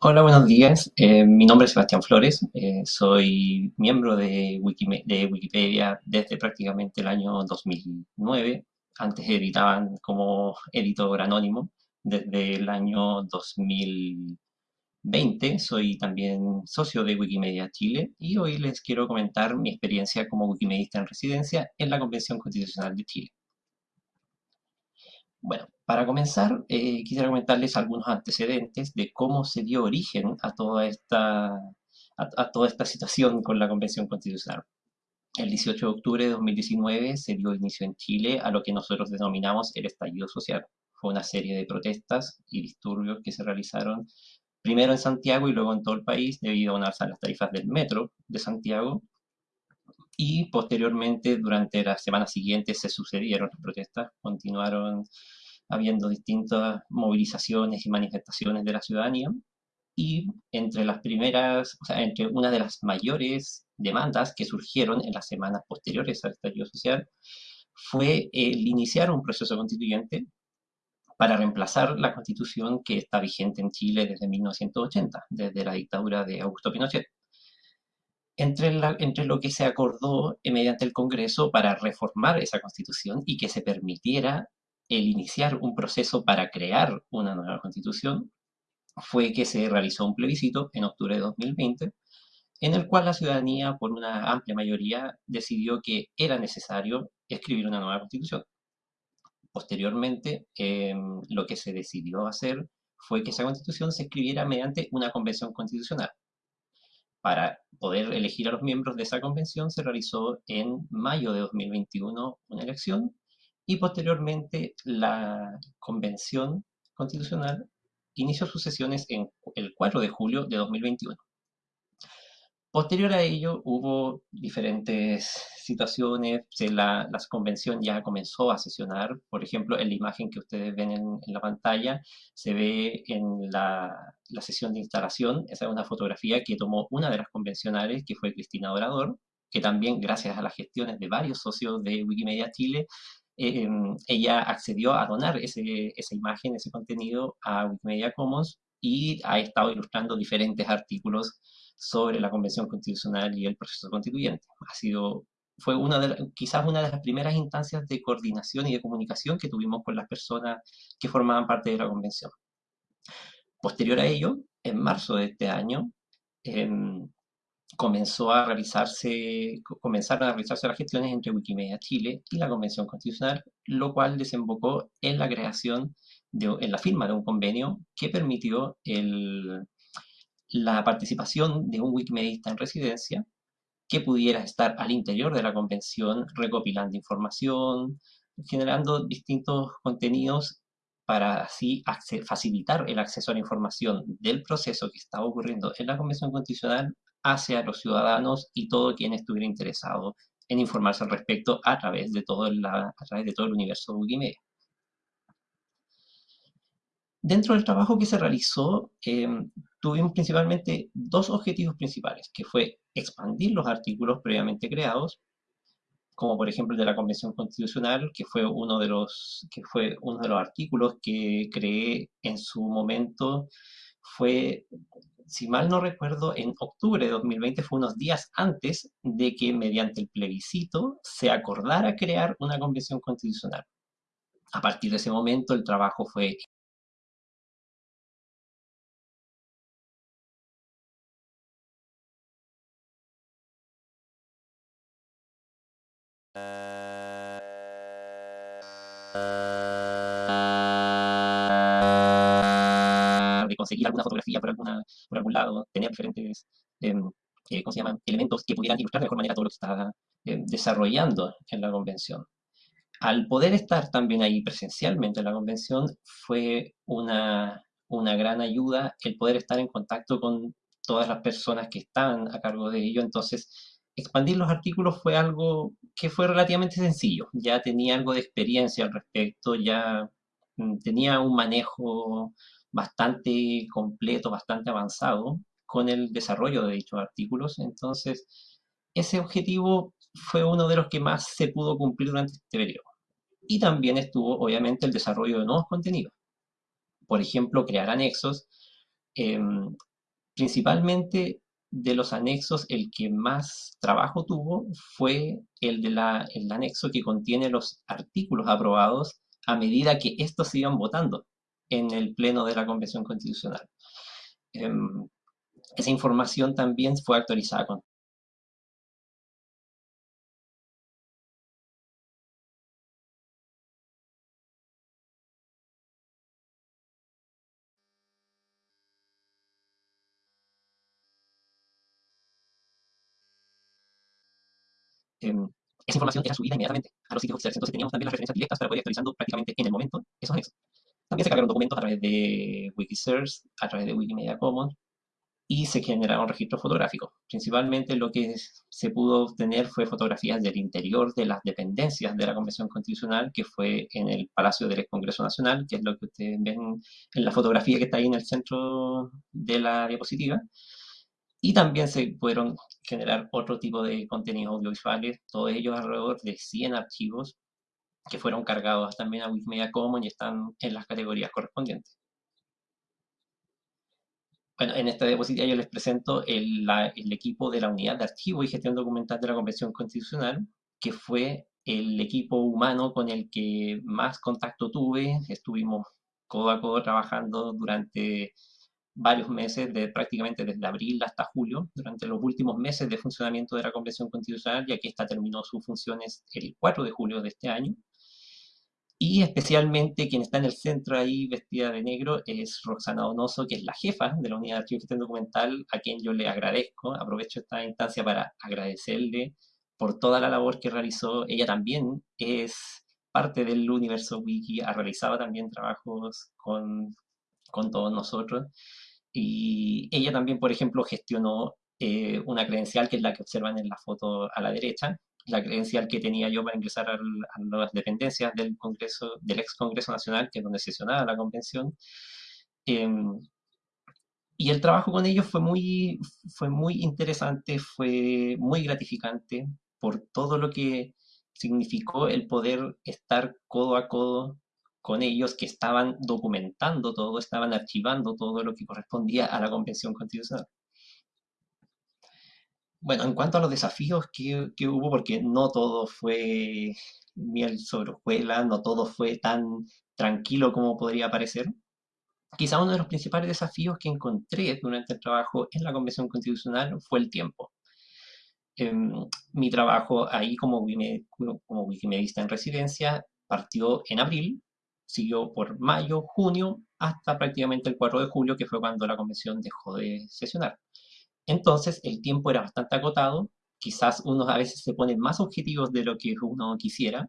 Hola, buenos días. Eh, mi nombre es Sebastián Flores. Eh, soy miembro de, Wikime- de Wikipedia desde prácticamente el año 2009. Antes editaban como editor anónimo. Desde el año 2020 soy también socio de Wikimedia Chile y hoy les quiero comentar mi experiencia como wikimedista en residencia en la Convención Constitucional de Chile. Bueno, para comenzar, eh, quisiera comentarles algunos antecedentes de cómo se dio origen a toda esta, a, toda esta situación con la Convención Constitucional. El 18 de octubre de 2019 se dio inicio en Chile a lo que nosotros denominamos el estallido social. Fue una serie de protestas y disturbios que se realizaron primero en Santiago y luego en todo el país debido a una alza en las tarifas del metro de Santiago y posteriormente durante las semanas siguientes se sucedieron las protestas, continuaron habiendo distintas movilizaciones y manifestaciones de la ciudadanía. Y entre las primeras, o sea, entre una de las mayores demandas que surgieron en las semanas posteriores al estallido social fue el iniciar un proceso constituyente para reemplazar la constitución que está vigente en Chile desde 1980, desde la dictadura de Augusto Pinochet entre, lo que se acordó mediante el Congreso para reformar esa constitución y que se permitiera el iniciar un proceso para crear una nueva constitución, fue que se realizó un plebiscito en octubre de 2020, en el cual la ciudadanía, por una amplia mayoría, decidió que era necesario escribir una nueva constitución. Posteriormente, eh, lo que se decidió hacer fue que esa constitución se escribiera mediante una convención constitucional, para poder elegir a los miembros de esa convención se realizó en mayo de 2021 una elección y posteriormente la convención constitucional inició sus sesiones en el 4 de julio de 2021. Posterior a ello hubo diferentes situaciones, la, la, convención ya comenzó a sesionar, por ejemplo, en la imagen que ustedes ven en, la pantalla, se ve en la, sesión de instalación, esa es una fotografía que tomó una de las convencionales, que fue Cristina Dorador, que también gracias a las gestiones de varios socios de Wikimedia Chile, eh, ella accedió a donar ese, esa imagen, ese contenido a Wikimedia Commons y ha estado ilustrando diferentes artículos sobre la Convención Constitucional y el proceso constituyente. Ha sido, fue una de, quizás una de las primeras instancias de coordinación y de comunicación que tuvimos con las personas que formaban parte de la Convención. Posterior a ello, en marzo de este año, eh, comenzó a realizarse, comenzaron a realizarse las gestiones entre Wikimedia Chile y la Convención Constitucional, lo cual desembocó en la creación, de, en la firma de un convenio que permitió el, la participación de un wikimedista en residencia que pudiera estar al interior de la convención recopilando información, generando distintos contenidos para así facilitar el acceso a la información del proceso que estaba ocurriendo en la Convención Constitucional hacia los ciudadanos y todo quien estuviera interesado en informarse al respecto a través de todo, la, a través de todo el universo de Wikimedia. Dentro del trabajo que se realizó, eh, tuvimos principalmente dos objetivos principales, que fue expandir los artículos previamente creados, como por ejemplo el de la Convención Constitucional, que fue uno de los, que fue uno de los artículos que creé en su momento, fue, si mal no recuerdo, en octubre de 2020, fue unos días antes de que mediante el plebiscito se acordara crear una Convención Constitucional. A partir de ese momento el trabajo fue conseguir alguna fotografía por, algún lado, tener diferentes eh, eh, ¿cómo se llaman? elementos que pudieran ilustrar de mejor manera todo lo que está eh, desarrollando en la convención. Al poder estar también ahí presencialmente en la convención, fue una, una gran ayuda el poder estar en contacto con todas las personas que están a cargo de ello. Entonces, expandir los artículos fue algo que fue relativamente sencillo. Ya tenía algo de experiencia al respecto, ya mm, tenía un manejo bastante completo, bastante avanzado con el desarrollo de dichos artículos. Entonces, ese objetivo fue uno de los que más se pudo cumplir durante este periodo. Y también estuvo, obviamente, el desarrollo de nuevos contenidos. Por ejemplo, crear anexos Em, principalmente de los anexos, el que más trabajo tuvo fue el del anexo que contiene los artículos aprobados a medida que estos se iban votando en el pleno de la Convención Constitucional. Em, esa información también fue actualizada Em, esa información era subida inmediatamente a los sitios oficiales. Entonces teníamos también las referencias directas para poder ir actualizando prácticamente en el momento esos anexos. También se cargaron documentos a través de Wikisource, a través de Wikimedia Commons, y se generaron registros fotográficos. Principalmente lo que se pudo obtener fue fotografías del interior de las dependencias de la Convención Constitucional, que fue en el Palacio del Congreso Nacional, que es lo que ustedes ven en la fotografía que está ahí en el centro de la diapositiva. Y también se pudieron generar otro tipo de contenidos audiovisuales, todos ellos alrededor de 100 archivos que fueron cargados también a Wikimedia Commons y están en las categorías correspondientes. Bueno, en esta diapositiva yo les presento el, el, equipo de la Unidad de Archivo y Gestión Documental de la Convención Constitucional, que fue el equipo humano con el que más contacto tuve. Estuvimos codo a codo trabajando durante varios meses, de, prácticamente desde abril hasta julio, durante los últimos meses de funcionamiento de la Convención Constitucional, ya que esta terminó sus funciones el 4 de julio de este año. Y especialmente quien está en el centro ahí vestida de negro es Roxana Donoso, que es la jefa de la Unidad de Archivo y Documental, a quien yo le agradezco. Aprovecho esta instancia para agradecerle por toda la labor que realizó. Ella también es parte del universo wiki, ha realizado también trabajos con, con todos nosotros. Y ella también, por ejemplo, gestionó eh, una credencial que es la que observan en la foto a la derecha, la credencial que tenía yo para ingresar a las dependencias del Congreso, del ex Congreso Nacional, que es donde sesionaba la convención. Em, y el trabajo con ellos fue muy, fue muy interesante, fue muy gratificante por todo lo que significó el poder estar codo a codo con ellos que estaban documentando todo, estaban archivando todo lo que correspondía a la Convención Constitucional. Bueno, en cuanto a los desafíos que, hubo, porque no todo fue miel sobre hojuelas, no todo fue tan tranquilo como podría parecer, quizá uno de los principales desafíos que encontré durante el trabajo en la Convención Constitucional fue el tiempo. Em, mi trabajo ahí como, como wikimedista en residencia partió en abril siguió por mayo, junio, hasta prácticamente el 4 de julio, que fue cuando la convención dejó de sesionar. Entonces, el tiempo era bastante acotado, quizás uno a veces se pone más objetivos de lo que uno quisiera,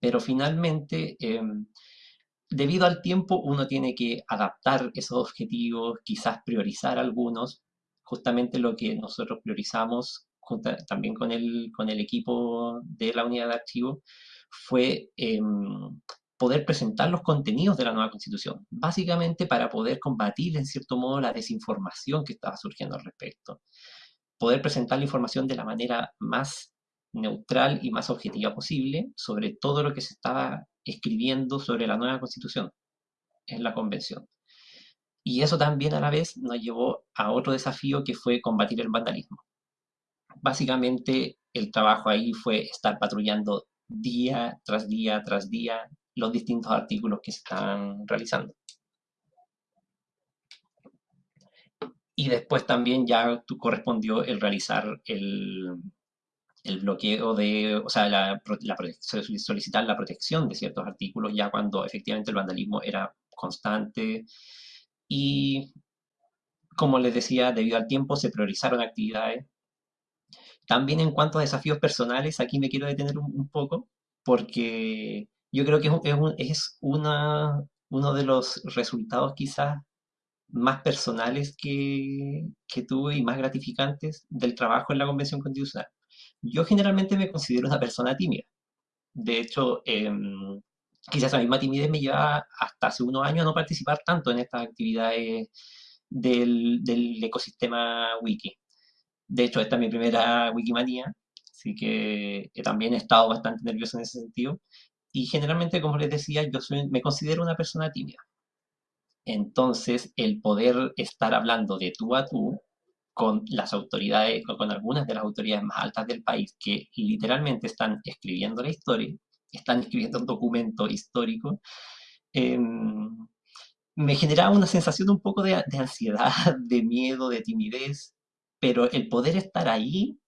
pero finalmente, em, debido al tiempo, uno tiene que adaptar esos objetivos, quizás priorizar algunos, justamente lo que nosotros priorizamos también con el, con el equipo de la unidad de archivo, fue em, poder presentar los contenidos de la nueva constitución, básicamente para poder combatir en cierto modo la desinformación que estaba surgiendo al respecto, poder presentar la información de la manera más neutral y más objetiva posible sobre todo lo que se estaba escribiendo sobre la nueva constitución en la convención. Y eso también a la vez nos llevó a otro desafío que fue combatir el vandalismo. Básicamente el trabajo ahí fue estar patrullando día tras día tras día los distintos artículos que se están realizando. Y después también ya correspondió el realizar el, bloqueo de, o sea, la, solicitar la protección de ciertos artículos ya cuando efectivamente el vandalismo era constante y como les decía, debido al tiempo se priorizaron actividades. También en cuanto a desafíos personales, aquí me quiero detener un poco, porque yo creo que es, uno de los resultados quizás más personales que, tuve y más gratificantes del trabajo en la Convención Constitucional. Yo generalmente me considero una persona tímida. De hecho, em, quizás la misma timidez me lleva hasta hace unos años a no participar tanto en estas actividades del, del ecosistema wiki. De hecho, esta es mi primera Wikimanía, así que también he estado bastante nervioso en ese sentido. Y generalmente, como les decía, yo me considero una persona tímida. Entonces, el poder estar hablando de tú a tú con las autoridades, con algunas de las autoridades más altas del país que literalmente están escribiendo la historia, están escribiendo un documento histórico, em, me generaba una sensación un poco de, ansiedad, de miedo, de timidez, pero el poder estar ahí,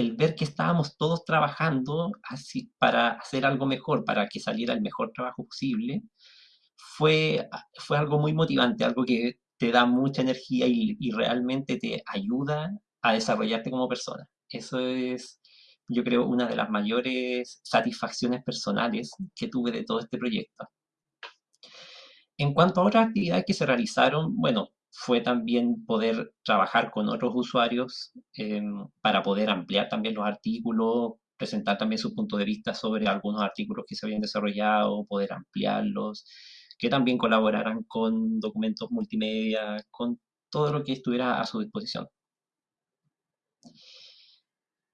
el ver que estábamos todos trabajando así para hacer algo mejor, para que saliera el mejor trabajo posible, fue, fue algo muy motivante, algo que te da mucha energía y, y realmente te ayuda a desarrollarte como persona. Eso es, yo creo, una de las mayores satisfacciones personales que tuve de todo este proyecto. En cuanto a otras actividades que se realizaron, bueno, fue también poder trabajar con otros usuarios em, para poder ampliar también los artículos, presentar también su punto de vista sobre algunos artículos que se habían desarrollado, poder ampliarlos, que también colaboraran con documentos multimedia, con todo lo que estuviera a su disposición.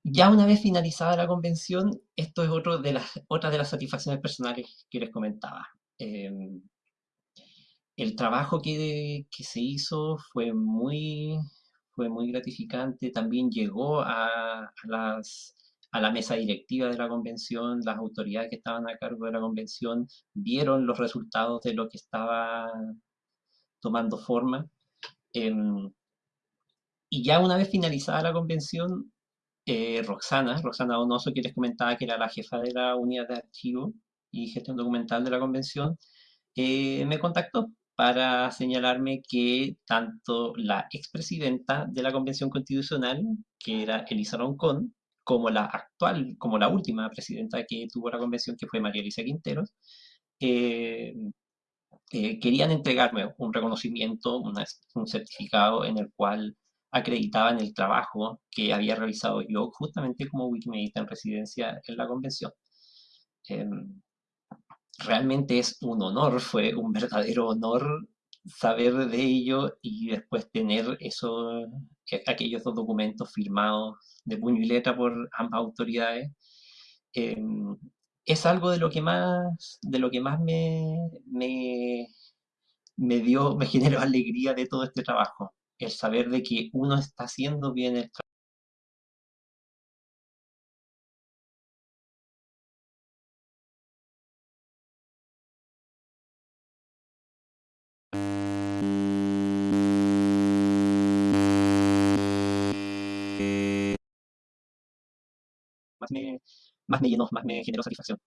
Ya una vez finalizada la convención, esto es otro de las, otra de las satisfacciones personales que les comentaba. Em, el trabajo que, se hizo fue muy, fue muy gratificante. También llegó a, las, a la mesa directiva de la convención, las autoridades que estaban a cargo de la convención vieron los resultados de lo que estaba tomando forma. Em, y ya una vez finalizada la convención, eh, Roxana, Roxana Donoso, que les comentaba que era la jefa de la unidad de archivo y gestión documental de la convención, eh, me contactó para señalarme que tanto la expresidenta de la Convención Constitucional, que era Elisa Roncón, como la actual, como la última presidenta que tuvo la convención, que fue María Elisa Quinteros, eh, eh, querían entregarme un reconocimiento, un certificado en el cual acreditaban el trabajo que había realizado yo justamente como Wikimedia en residencia en la convención. Em, realmente es un honor, fue un verdadero honor saber de ello y después tener eso, eh, aquellos dos documentos firmados de puño y letra por ambas autoridades. Em, es algo de lo que más, de lo que más me, me, me dio, me generó alegría de todo este trabajo. El saber de que uno está haciendo bien el trabajo más me, más me llenó, más me generó satisfacción.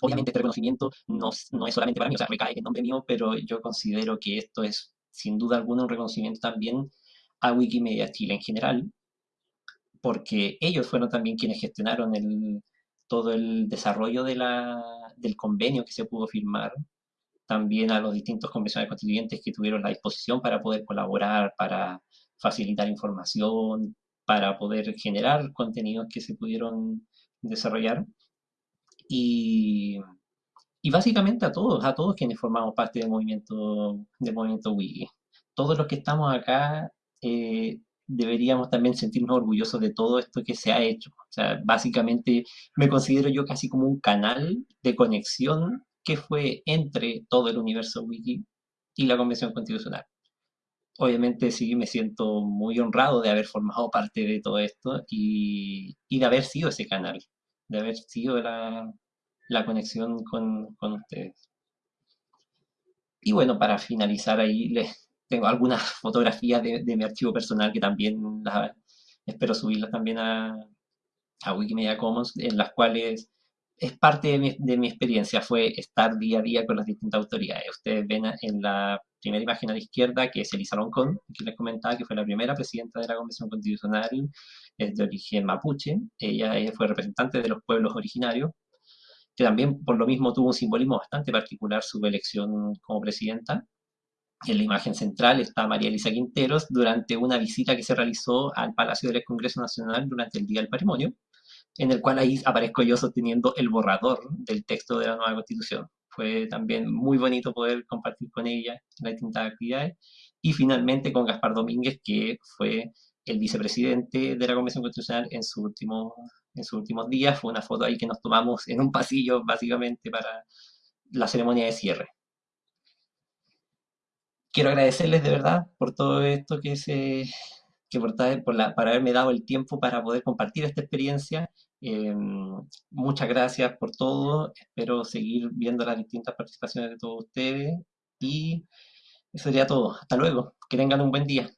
Obviamente este reconocimiento no, no es solamente para mí, o sea, recae en nombre mío, pero yo considero que esto es sin duda alguna un reconocimiento también a Wikimedia Chile en general, porque ellos fueron también quienes gestionaron el, todo el desarrollo de la, del convenio que se pudo firmar, también a los distintos convencionales constituyentes que tuvieron la disposición para poder colaborar, para facilitar información, para poder generar contenidos que se pudieron desarrollar. Y, y básicamente a todos, a todos quienes formamos parte del movimiento, del movimiento Wiki. Todos los que estamos acá eh, deberíamos también sentirnos orgullosos de todo esto que se ha hecho. O sea, básicamente me considero yo casi como un canal de conexión que fue entre todo el universo Wiki y la Convención Constitucional obviamente sí me siento muy honrado de haber formado parte de todo esto y, de haber sido ese canal, de haber sido la, conexión con, ustedes. Y bueno, para finalizar ahí, les tengo algunas fotografías de, mi archivo personal que también espero subirlas también a, a Wikimedia Commons, en las cuales es parte de mi, de mi, experiencia, fue estar día a día con las distintas autoridades. Ustedes ven en la primera imagen a la izquierda, que es Elisa Loncón, que les comentaba que fue la primera presidenta de la Convención Constitucional, es de origen mapuche, ella, fue representante de los pueblos originarios, que también por lo mismo tuvo un simbolismo bastante particular su elección como presidenta. En la imagen central está María Elisa Quinteros durante una visita que se realizó al Palacio del Congreso Nacional durante el Día del Patrimonio, en el cual ahí aparezco yo sosteniendo el borrador del texto de la nueva constitución. Fue también muy bonito poder compartir con ella las distintas actividades. Y finalmente con Gaspar Domínguez, que fue el vicepresidente de la Convención Constitucional en, su último, en sus últimos días. Fue una foto ahí que nos tomamos en un pasillo, básicamente, para la ceremonia de cierre. quiero agradecerles de verdad por todo esto que se, que por, por, la, por haberme dado el tiempo para poder compartir esta experiencia. Eh, muchas gracias por todo. Espero seguir viendo las distintas participaciones de todos ustedes. Y eso sería todo. Hasta luego. Que tengan un buen día.